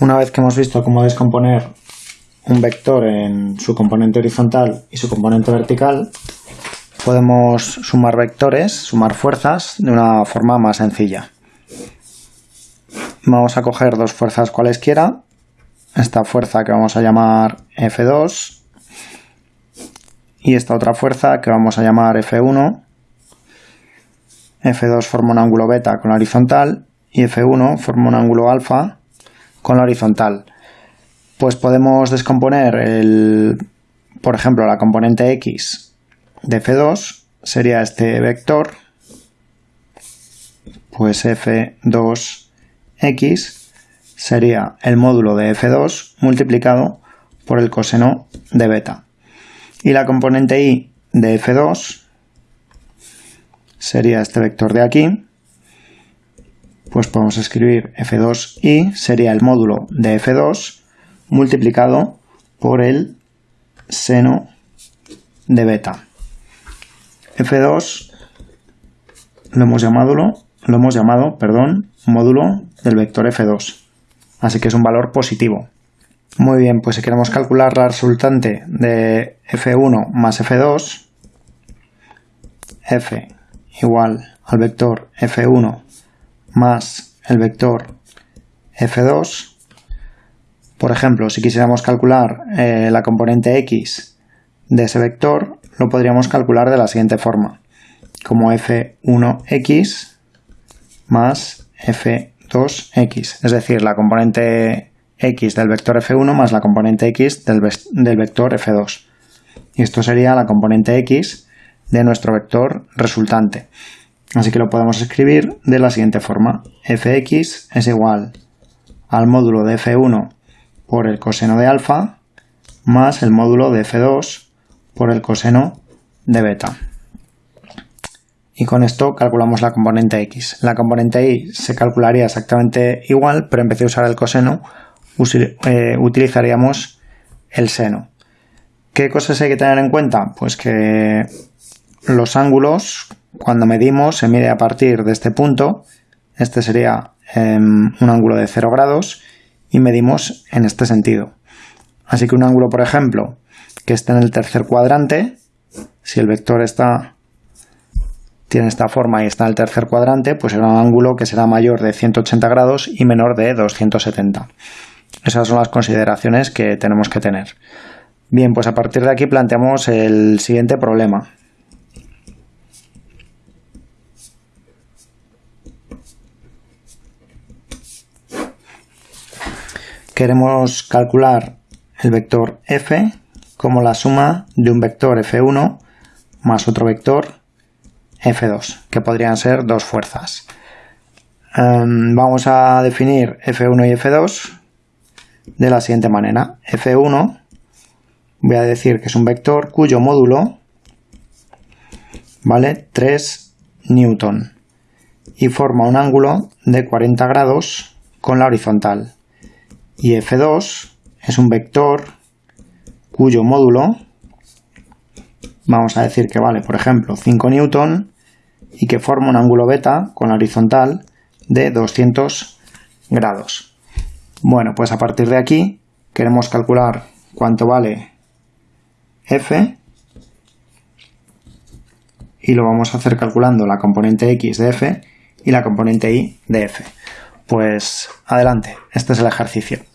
Una vez que hemos visto cómo descomponer un vector en su componente horizontal y su componente vertical, podemos sumar vectores, sumar fuerzas de una forma más sencilla. Vamos a coger dos fuerzas cualesquiera, esta fuerza que vamos a llamar F2 y esta otra fuerza que vamos a llamar F1. F2 forma un ángulo beta con la horizontal y F1 forma un ángulo alfa con la horizontal. Pues podemos descomponer el, por ejemplo, la componente x de F2 sería este vector, pues F2x sería el módulo de F2 multiplicado por el coseno de beta. Y la componente y de F2 sería este vector de aquí, pues podemos escribir F2i sería el módulo de F2 multiplicado por el seno de beta. F2 lo hemos llamado, lo hemos llamado perdón, módulo del vector F2. Así que es un valor positivo. Muy bien, pues si queremos calcular la resultante de F1 más F2, F igual al vector F1 más el vector f2. Por ejemplo, si quisiéramos calcular eh, la componente x de ese vector, lo podríamos calcular de la siguiente forma, como f1x más f2x, es decir, la componente x del vector f1 más la componente x del, del vector f2. Y esto sería la componente x de nuestro vector resultante. Así que lo podemos escribir de la siguiente forma. fx es igual al módulo de f1 por el coseno de alfa más el módulo de f2 por el coseno de beta. Y con esto calculamos la componente x. La componente y se calcularía exactamente igual, pero en vez de usar el coseno, eh, utilizaríamos el seno. ¿Qué cosas hay que tener en cuenta? Pues que los ángulos cuando medimos, se mide a partir de este punto, este sería em, un ángulo de 0 grados, y medimos en este sentido. Así que un ángulo, por ejemplo, que esté en el tercer cuadrante, si el vector está tiene esta forma y está en el tercer cuadrante, pues será un ángulo que será mayor de 180 grados y menor de 270. Esas son las consideraciones que tenemos que tener. Bien, pues a partir de aquí planteamos el siguiente problema. Queremos calcular el vector f como la suma de un vector f1 más otro vector f2, que podrían ser dos fuerzas. Em, vamos a definir f1 y f2 de la siguiente manera. f1 voy a decir que es un vector cuyo módulo vale 3 newton y forma un ángulo de 40 grados con la horizontal y f2 es un vector cuyo módulo vamos a decir que vale, por ejemplo, 5 newton y que forma un ángulo beta con la horizontal de 200 grados. Bueno, pues a partir de aquí queremos calcular cuánto vale f y lo vamos a hacer calculando la componente x de f y la componente y de f. Pues adelante, este es el ejercicio.